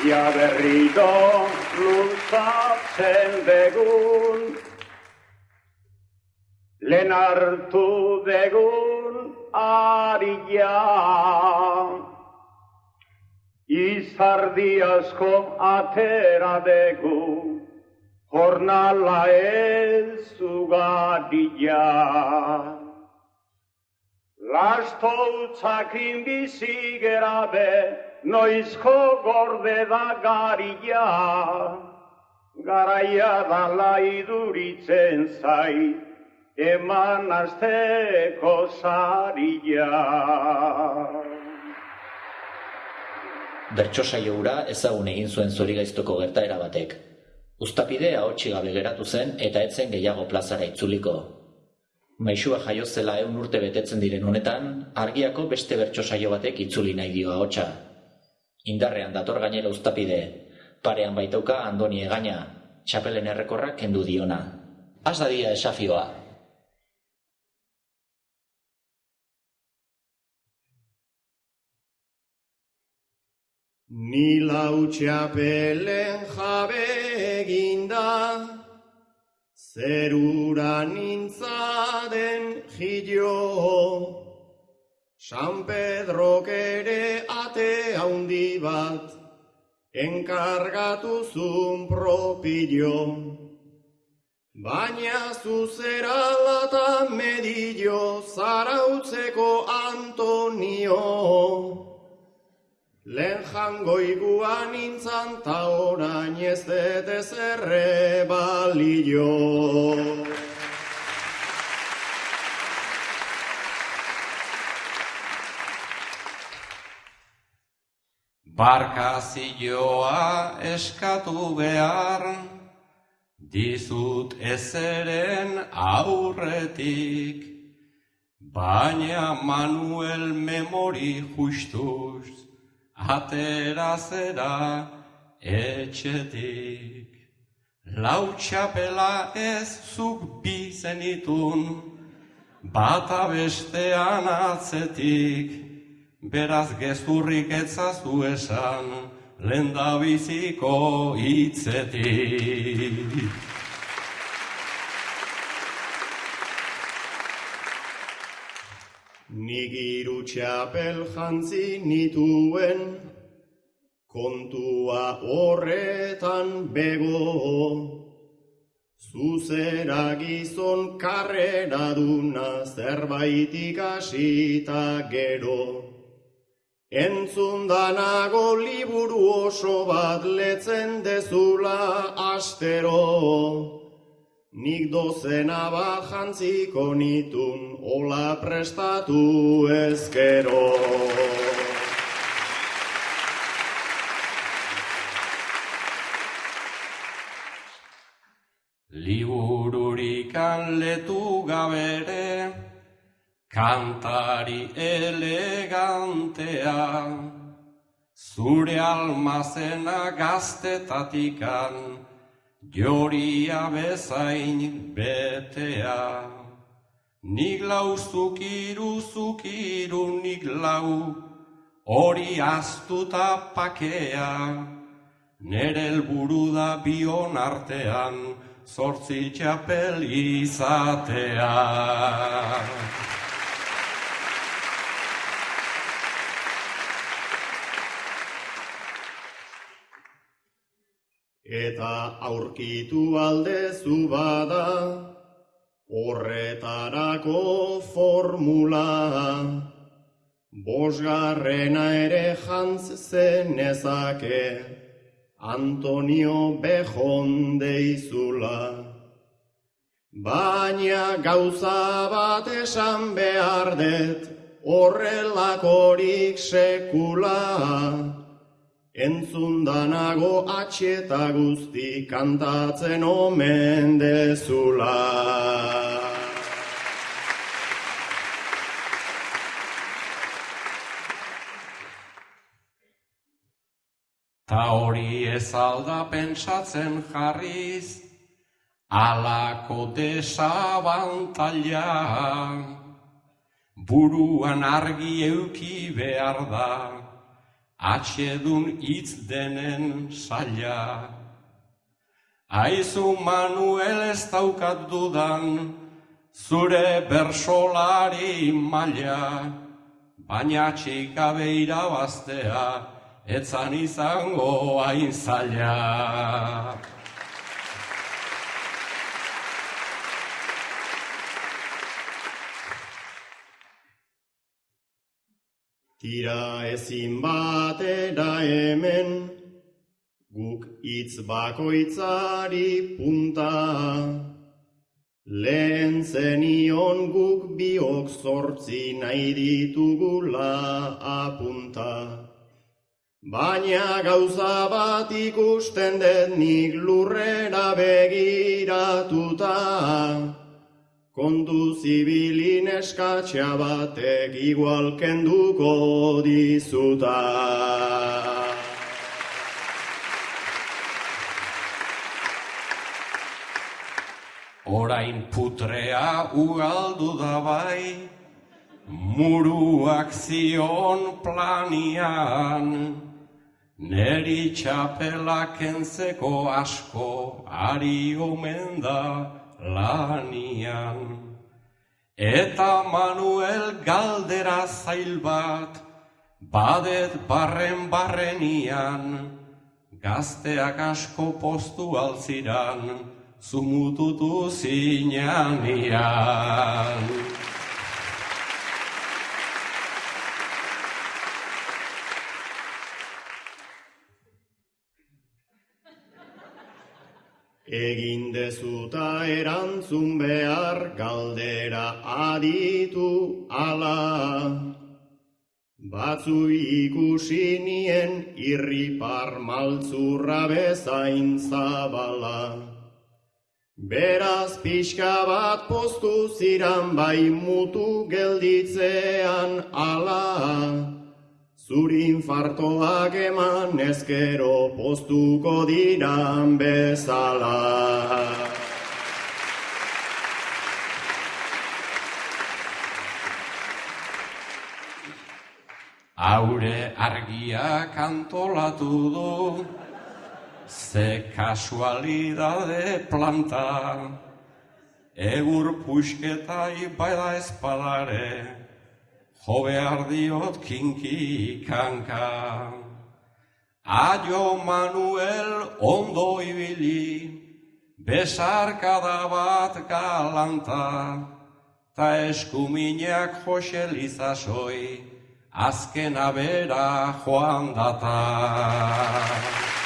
Ja berriro luzatzen begun, lehen hartu begun aria. Izardi asko atera begu, jornala ez ugadia. Lasto utzakin bizi gerabe, noizko gorde da garia. Garaia dala iduritzen zai, eman azteko zaria. Bertso saio ezagun egin zuen zorigaiztoko gertaera batek. Uztapidea hotxi gabe geratu zen eta etzen gehiago plazara itzuliko. Maixua jaio zela eun urte betetzen diren honetan, argiako beste bertso saio batek itzuli nahi dio ahotsa. Indarrean dator gainera uztapide, parean baitauka andoni egaina, txapelen errekorrak kendu diona. Az dia esafioa. Ni lau txapelen jabe eginda, zerura nintzaden jilio. San Pedro ere ate haundi bat, enkargatu zun propilio. Baina zuzera lata medillo, zarautzeko Antonio. Lehen jango iguan nintzan ta orain ez dete zerre balio. Barkazioa eskatu behar, dizut ezeren aurretik, baina Manuel memori justuz, atera zera etxetik. Lau txapela ez zuk bizenitun, bata bestean atzetik, beraz gezurrik etzazu esan, lenda biziko hitzetik. Nik iru txapel jantzi nituen, kontua horretan bego. Zuzera gizon karrera duna zerbait ikasita gero. Entzundanago liburu oso bat letzen dezula astero. Nik dozena bat jantziko nitun, ola prestatu ezkero. Libururikan letu gabere, kantari elegantea, zure almazena gaztetatikan, joria bezain betea. Nik lau zukiru, zukiru, nik lau, hori astuta pakea, nere helburu da bion artean, zortzi txapel izatea. Eta aurkitu aldezu bada, horretarako formula. Bosgarrena ere jantz zenezake, Antonio Bejon deizula. Baina gauza bat esan behar det, horrelakorik sekula. Entzundanago atxeta guzti kantatzen omen dezula. Ta hori ez alda pentsatzen jarriz, alako desabantaila. Buruan argi euki behar da, atxedun hitz denen saia. Aizu Manuel ez daukat dudan, zure bersolari maila, baina txikabe irabaztea, etzan izango hain zaila. Tira ezin batera hemen, guk hitz bakoitzari punta. Lehen zenion guk biok zortzi nahi ditugula apunta. Baina gauza bat ikusten dut nik lurrera begiratuta. Kontu zibilin eskatxa batek igual kenduko dizuta. Orain putrea ugaldu da bai, muruak zion planian, neri txapelak entzeko asko ari omen da lanian. Eta Manuel galdera zail bat, badet barren barrenian, gazteak asko postu altziran, zumututu zinanian. Egin dezuta erantzun behar galdera aditu ala. Batzu ikusi nien irripar maltzurra bezain zabala. Beraz pixka bat postu ziran bai mutu gelditzean ala. Zuri infartoak eman ezkero postuko diran bezala. Aure argia kantolatu du, ze kasualidade planta, egur puxketai baida espadare, jo behar diot kinki kanka. Aio Manuel ondo ibili, besarkada bat galanta, ta eskuminak jose lizasoi, azken abera joan data.